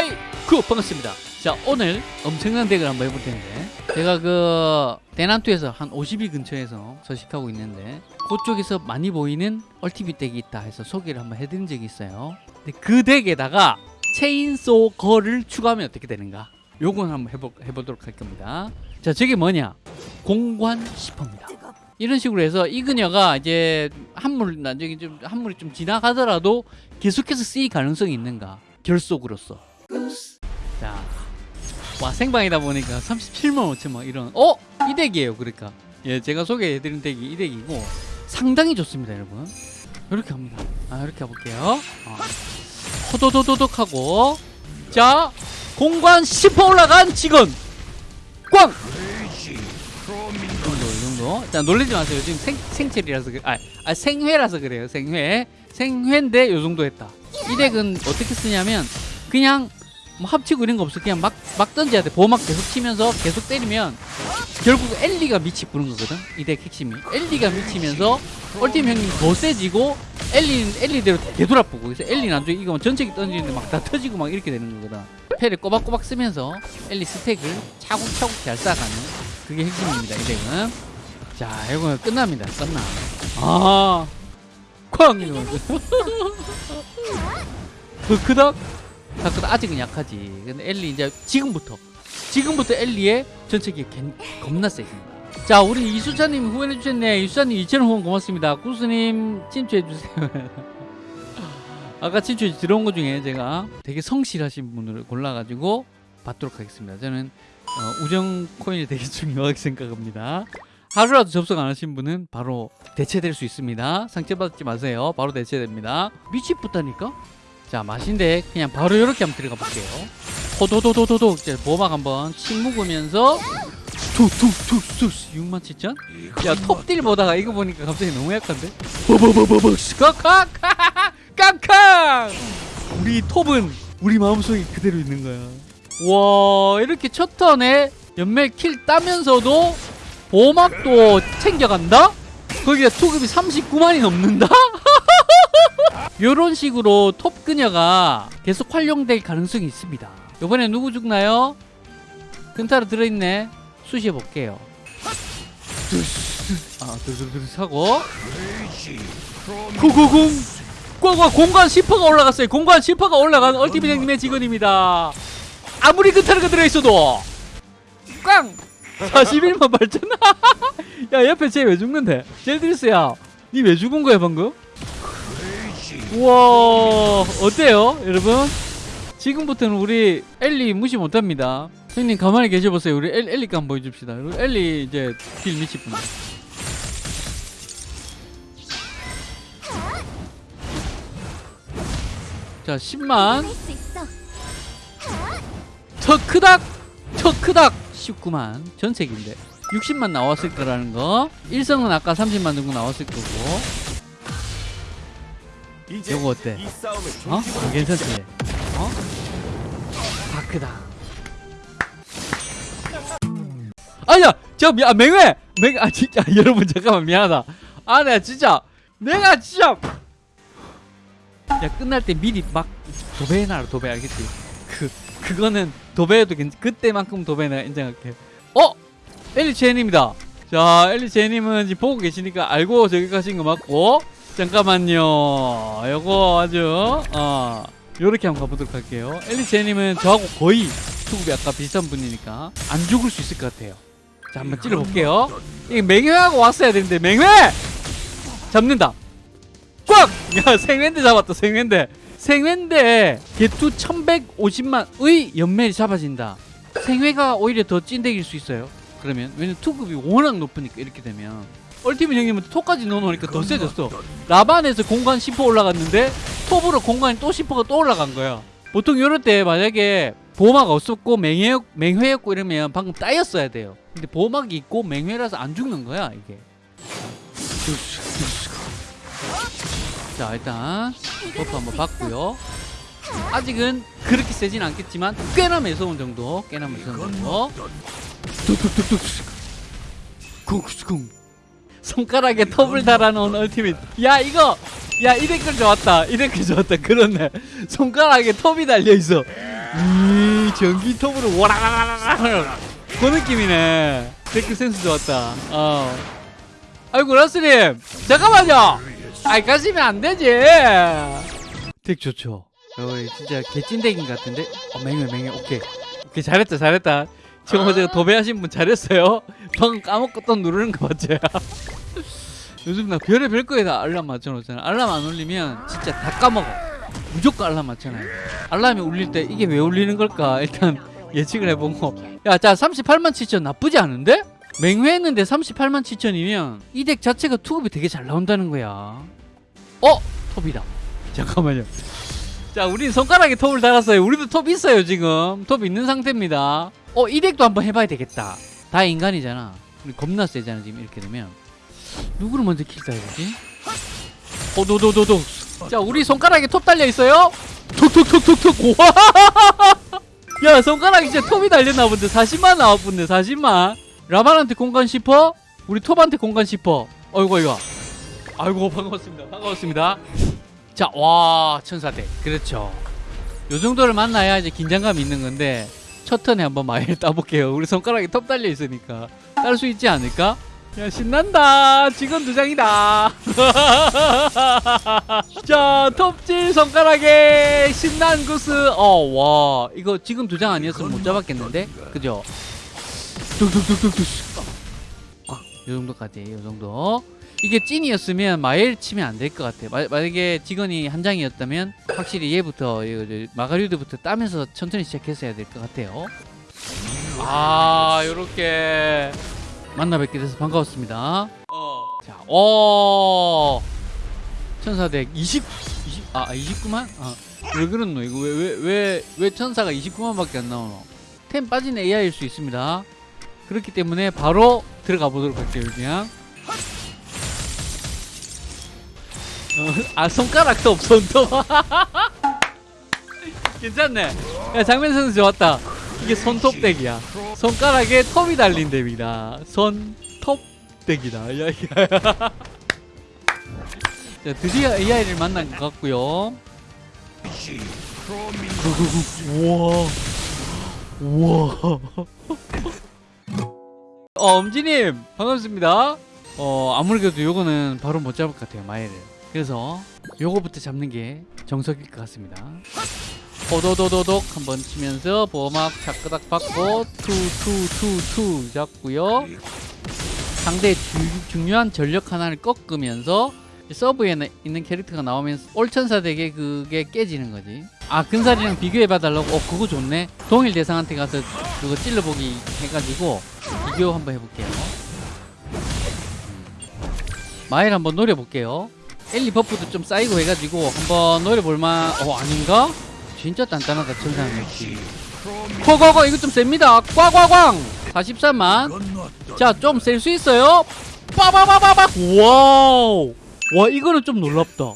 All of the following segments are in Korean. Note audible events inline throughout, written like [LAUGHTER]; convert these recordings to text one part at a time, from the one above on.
Hi 그 반갑습니다. 자 오늘 엄청난 deck을 한번 해볼 텐데. 제가 그 대난투에서 한 50위 근처에서 서식하고 있는데 그쪽에서 많이 보이는 ultimate deck이 있다 해서 소개를 한번 해드린 적이 있어요. 근데 그 deck에다가 chainsaw 거를 추가하면 어떻게 되는가? 요건 한번 해보, 해보도록 할 겁니다. 자 저게 뭐냐? 공관 시퍼입니다. 이런 식으로 해서 이 그녀가 이제 한물 나중에 좀 한물이 좀 지나가더라도 계속해서 쓰일 가능성이 있는가? 결속으로서 자, 와 생방이다 보니까 37만 5천만 이런 어? 이 덱이에요 그러니까. 예 제가 소개해드린 덱이 이 덱이고 상당히 좋습니다 여러분. 이렇게 합니다. 아 이렇게 해볼게요. 어. 호도도도독 하고 자 공관 10% 올라간 직원 꽝! 이 정도 이 정도. 자 놀라지 마세요. 지금 생, 생체리라서 그래. 아, 아 생회라서 그래요. 생회. 생회인데 요 정도 했다. 이 덱은 어떻게 쓰냐면 그냥 뭐 합치고 이런 거 없어. 그냥 막, 막 던져야 돼. 보호막 계속 치면서 계속 때리면 결국 엘리가 미치 부는 거거든. 이 덱 핵심이. 엘리가 미치면서 얼팀 형님 더 세지고 엘리는 엘리대로 되돌아보고 그래서 엘리는 나중에 이거 전체기 던지는데 막 다 터지고 막 이렇게 되는 거거든. 패를 꼬박꼬박 쓰면서 엘리 스택을 차곡차곡 잘 쌓아가는 그게 핵심입니다 이 덱은. 자 이거 끝납니다. 끝나. 아 쾅! 이러면서. [LAUGHS] 그 크덕 다크도 아직은 약하지. 근데 엘리 이제 지금부터 지금부터 엘리의 전체기 겁나 세집니다. 자 우리 이수찬님 후원해 주셨네. 이수찬님 2,000원 후원 고맙습니다. 구스님 친추해 주세요. [LAUGHS] 아까 친추 들어온 것 중에 제가 되게 성실하신 분을 골라가지고 받도록 하겠습니다. 저는 어, 우정 코인이 되게 중요하게 [LAUGHS] 생각합니다. 하루라도 접속 안 하신 분은 바로 대체될 수 있습니다. 상처받지 마세요. 바로 대체됩니다. 미치겠다니까? 자 맛인데 그냥 바로 이렇게 한번 들어가 볼게요 호도도도도도 이제 보막 한번 침 묵으면서 툭툭툭툭 6만 7천? 야 톱딜 보다가 이거 보니까 갑자기 너무 약한데? 버버버버버 kakak 깡깡 우리 톱은 우리 마음속에 그대로 있는 거야 와 이렇게 첫 턴에 연멜 킬 따면서도 보막도 챙겨간다? 거기가 투급이 39만이 넘는다? [LAUGHS] [LAUGHS] 이런 식으로 톱 그녀가 계속 활용될 가능성이 있습니다. 이번에 누구 죽나요? 근타로 들어있네. 수시해 볼게요. [LAUGHS] 아, 두두두두 하고 구구궁 꽝꽝 공간 10%가 올라갔어요. 공간 10%가 올라간 얼티밋 형님의 직원입니다. 아무리 근타르가 들어있어도 꽝! 41만 발전 [LAUGHS] 야 옆에 쟤 왜 죽는데? 젤드리스야 니 왜 죽은 거야 방금? 우와 어때요 여러분? 지금부터는 우리 엘리 무시 못합니다. 형님 가만히 계셔보세요. 우리 엘, 엘리가 한번 보여줍시다. 엘리 이제 길 미치뿐 자 10만. 더 크닥 더 크닥. 19만. 전색인데. 60만 나왔을 거라는 거. 일성은 아까 30만 정도 나왔을 거고 요거 어때? 어? 괜찮지? 어? 다크다 아야! 저 미, 아, 맹회! 맹, 아, 진짜, [LAUGHS] 여러분, 잠깐만, 미안하다. 아, 내가 진짜, 내가 진짜. 야, 끝날 때 미리 막 도배해놔라, 도배, 알겠지? 그, 그거는 도배해도 괜찮, 그때만큼 도배 내가 인정할게. 어? 엘리 제님이다. 자, 엘리 제님은 지금 보고 계시니까 알고 저기 가신 거 맞고. 잠깐만요. 요거 아주, 어, 요렇게 한번 가보도록 할게요. 엘리 제님은 저하고 거의 수급이 아까 비슷한 분이니까 안 죽을 수 있을 것 같아요. 자, 한번 찔러볼게요. 이게 맹회하고 왔어야 되는데, 맹회! 잡는다. 꽉! [LAUGHS] 야, 생회인데 잡았다, 생회인데. 생회인데, 개투 1150만의 연멜이 잡아진다. 생회가 오히려 더 찐득일 수 있어요. 그러면 왜냐면 투급이 워낙 높으니까 이렇게 되면 얼티밋 형님은 톱까지 넣어놓으니까 더 세졌어. 라반에서 공간 10% 올라갔는데 톱으로 공간이 또 10%가 또 올라간 거야. 보통 이럴 때 만약에 보호막 없었고 맹회, 맹회였고 이러면 방금 따였어야 돼요. 근데 보호막이 있고 맹회라서 안 죽는 거야 이게. 자 일단 buff 한번 받고요. 아직은 그렇게 세진 않겠지만 꽤나 매서운 정도 꽤나 매서운 정도. 뚝뚝뚝뚝 쿵쿵 손가락에 톱을 달아놓은 ultimate. 야 이거! 야 이 댓글 좋았다. 이 댓글 좋았다. 그렇네. 손가락에 톱이 달려있어. 이 전기 톱으로 와라라라라 그 느낌이네. 댓글 센스 좋았다. 어. 아이고 라스님! 잠깐만요! 아이 가시면 안 되지. 덱 좋죠? 어 진짜 개찐덱인 것 같은데? 어 맹해 맹해. 오케이. 오케이 잘했다 잘했다. 지금 어제 도배하신 분 잘했어요? 방금 까먹었던 누르는 거 맞죠 요즘 나 별의별 거에 다 알람 맞춰놓잖아. 알람 안 울리면 진짜 다 까먹어. 무조건 알람 맞잖아요. 알람이 울릴 때 이게 왜 울리는 걸까? [LAUGHS] 일단 예측을 해보고. 야자 38만 7천 나쁘지 않은데? 맹회했는데 38만 7천이면 이 덱 자체가 투급이 되게 잘 나온다는 거야. 어? 톱이다. [LAUGHS] 잠깐만요. 자 우린 손가락에 톱을 달았어요. 우리도 톱 있어요 지금. 톱 있는 상태입니다. 어 이 덱도 한번 해봐야 되겠다. 다 인간이잖아. 겁나 세잖아 지금 이렇게 되면 누구를 먼저 킬까 해보지? 어 도도도도 자 우리 손가락에 톱 달려 있어요. 톡톡톡톡톡. 와! 야 손가락에 진짜 톱이 달렸나 본데. 40만 나왔본데 40만. 라반한테 공간 싶어? 우리 톱한테 공간 싶어. 어이구 이거 아이고 반갑습니다. 반갑습니다. 자와 천사대. 그렇죠. 요 정도를 만나야 이제 긴장감이 있는 건데 첫 턴에 한번 마일 [LAUGHS] 따볼게요. 우리 손가락에 톱 달려 있으니까. 딸 수 있지 않을까? 야 신난다. 직원 두 장이다. [LAUGHS] 자 톱질 손가락에 신난 구스. 어와. 이거 지금 두 장 아니었으면 못 잡았겠는데? 그죠? 뚝뚝뚝뚝뚝 아요 정도까지 요 정도. 이게 찐이었으면 마엘 치면 안 될 것 같아. 마, 만약에 직원이 한 장이었다면 확실히 얘부터 마가리우드부터 따면서 천천히 시작했어야 될 것 같아요. 아 요렇게 만나 뵙게 돼서 반가웠습니다. 어. 자, 어. 천사덱 20 20 아, 29만? 아. 왜 그렇노? 이거 왜 왜 왜 왜 천사가 29만밖에 안 나오노? 템 빠진 AI일 수 있습니다. 그렇기 때문에 바로 들어가 보도록 할게요, 그냥. 어, 아, 손가락도 없어, 또. [LAUGHS] 괜찮네. 야, 장면 선수 좋았다. 이게 손톱 덱이야. 손가락에 톱이 달린 덱이다. 손톱 덱이다. 야, 야. [LAUGHS] 자, 드디어 AI를 만난 것 같고요. 우와. [LAUGHS] 우와. 어, 엄지님 반갑습니다. 어, 아무래도 요거는 바로 못 잡을 것 같아요, 마에를. 그래서 요거부터 잡는 게 정석일 것 같습니다. 오도도도독 한번 치면서 보호막 자끄닥 받고 투투투투 잡고요. 상대 주, 중요한 전력 하나를 꺾으면서 서브에 있는 캐릭터가 나오면서 all천사 deck에 그게 깨지는 거지. 아 근살이랑 비교해 봐 달라고? 어 그거 좋네. 동일 대상한테 가서 그거 찔러보기 해가지고 비교 한번 해볼게요. 음. 마일 한번 노려볼게요. 엘리 buff도 좀 쌓이고 해가지고 한번 노려볼만 어 아닌가? 진짜 단단하다 천상 역시. 코고고 이거 좀 셉니다. 꽝꽝꽝 43만. 자 좀 셀 수 있어요. 빠바바바박 와우! 와 이거는 좀 놀랍다.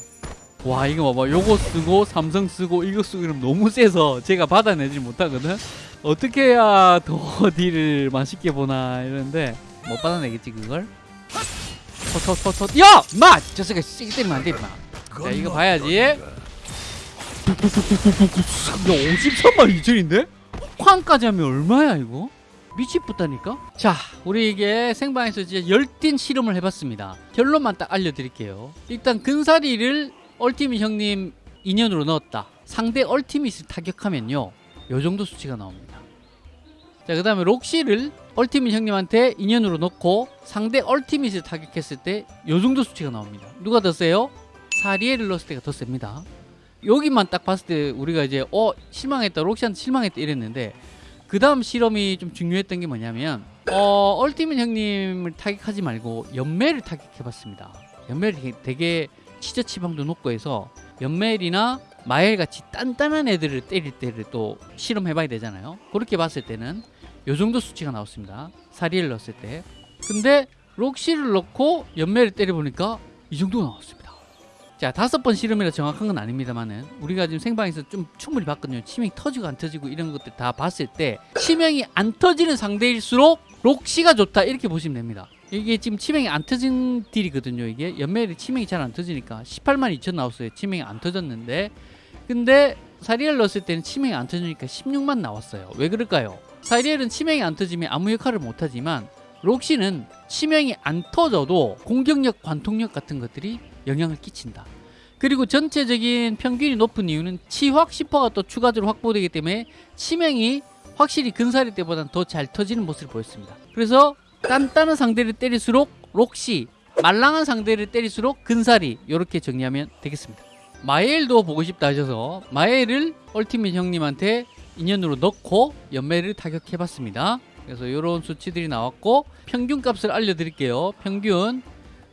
와 이거 봐봐. 요거 쓰고 삼성 쓰고 이거 쓰고 이러면 너무 세서 제가 받아내지 못하거든? 어떻게 해야 더 deal을 맛있게 보나 이러는데 못 받아내겠지 그걸? 터터터터 야! 마! 저 새끼 세게 때리면 안돼 임마. 자 이거 봐야지. 야 53만 2천인데? 쾅까지 하면 얼마야 이거? 미치겠다니까? 자 우리 이게 생방에서 이제 열띤 실험을 해봤습니다 결론만 딱 알려드릴게요 일단 근사리를 얼티밋 형님 인연으로 넣었다 상대 얼티밋을 타격하면요 요 정도 수치가 나옵니다 자그 다음에 록시를 얼티밋 형님한테 인연으로 넣고 상대 얼티밋을 타격했을 때 요 정도 수치가 나옵니다 누가 더 세요? 사리에를 넣었을 때가 더 셉니다 여기만 딱 봤을 때 우리가 이제 어 실망했다 록시한테 실망했다 이랬는데 그 다음 실험이 좀 중요했던 게 뭐냐면 어 얼티밋 형님을 타격하지 말고 연매를 타격해봤습니다. 연매를 되게 치저 치방도 높고 해서 연멜이나 마엘 같이 단단한 애들을 때릴 때를 또 실험해봐야 되잖아요. 그렇게 봤을 때는 요 정도 수치가 나왔습니다. 사리를 넣었을 때. 근데 록시를 넣고 연매를 때려보니까 이 정도가 나왔습니다 자 다섯 번 실험이라 정확한 건 아닙니다만은 우리가 지금 생방에서 좀 충분히 봤거든요. 치명이 터지고 안 터지고 이런 것들 다 봤을 때 치명이 안 터지는 상대일수록 록시가 좋다 이렇게 보시면 됩니다. 이게 지금 치명이 안 터진 딜이거든요 이게. 연멜이 치명이 잘 안 터지니까. 18만 2천 나왔어요. 치명이 안 터졌는데. 근데 사리엘 넣었을 때는 치명이 안 터지니까 16만 나왔어요. 왜 그럴까요? 사리엘은 치명이 안 터지면 아무 역할을 못하지만 록시는 치명이 안 터져도 공격력, 관통력 같은 것들이 영향을 끼친다. 그리고 전체적인 평균이 높은 이유는 치확 10%가 또 추가적으로 확보되기 때문에 치명이 확실히 근사리 때보다는 더 잘 터지는 모습을 보였습니다. 그래서 단단한 상대를 때릴수록 록시, 말랑한 상대를 때릴수록 근사리 이렇게 정리하면 되겠습니다. 마엘도 보고 싶다 하셔서 마엘을 얼티밋 형님한테 인연으로 넣고 연매를 타격해봤습니다. 그래서 이런 수치들이 나왔고 평균 값을 알려드릴게요. 평균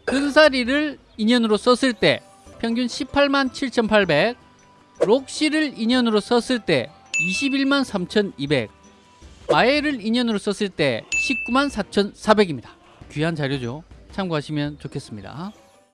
근사리를 인연으로 썼을 때 평균 18만 7,800 록시를 인연으로 썼을 때 21만 3,200 마엘을 인연으로 썼을 때 19만 4,400입니다. 귀한 자료죠. 참고하시면 좋겠습니다.